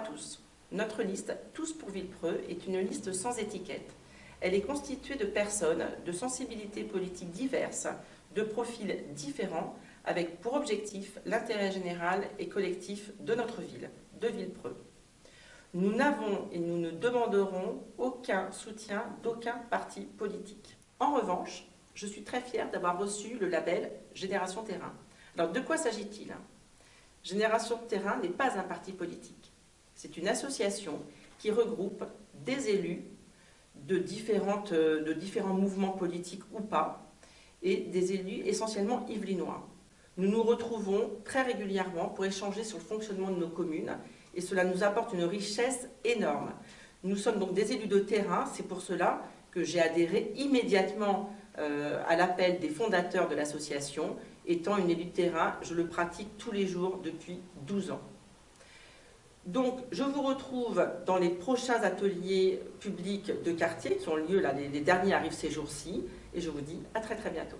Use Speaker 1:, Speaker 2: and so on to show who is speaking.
Speaker 1: tous. Notre liste, Tous pour Villepreux, est une liste sans étiquette. Elle est constituée de personnes de sensibilités politiques diverses, de profils différents, avec pour objectif l'intérêt général et collectif de notre ville, de Villepreux. Nous n'avons et nous ne demanderons aucun soutien d'aucun parti politique. En revanche, je suis très fière d'avoir reçu le label Génération Terrain. Alors de quoi s'agit-il? Génération Terrain n'est pas un parti politique. C'est une association qui regroupe des élus de, différentes, de différents mouvements politiques ou pas, et des élus essentiellement yvelinois. Nous nous retrouvons très régulièrement pour échanger sur le fonctionnement de nos communes et cela nous apporte une richesse énorme. Nous sommes donc des élus de terrain, c'est pour cela que j'ai adhéré immédiatement euh, à l'appel des fondateurs de l'association. Étant une élue de terrain, je le pratique tous les jours depuis 12 ans. Donc, je vous retrouve dans les prochains ateliers publics de quartier qui ont lieu, là, les, les derniers arrivent ces jours-ci, et je vous dis à très très bientôt.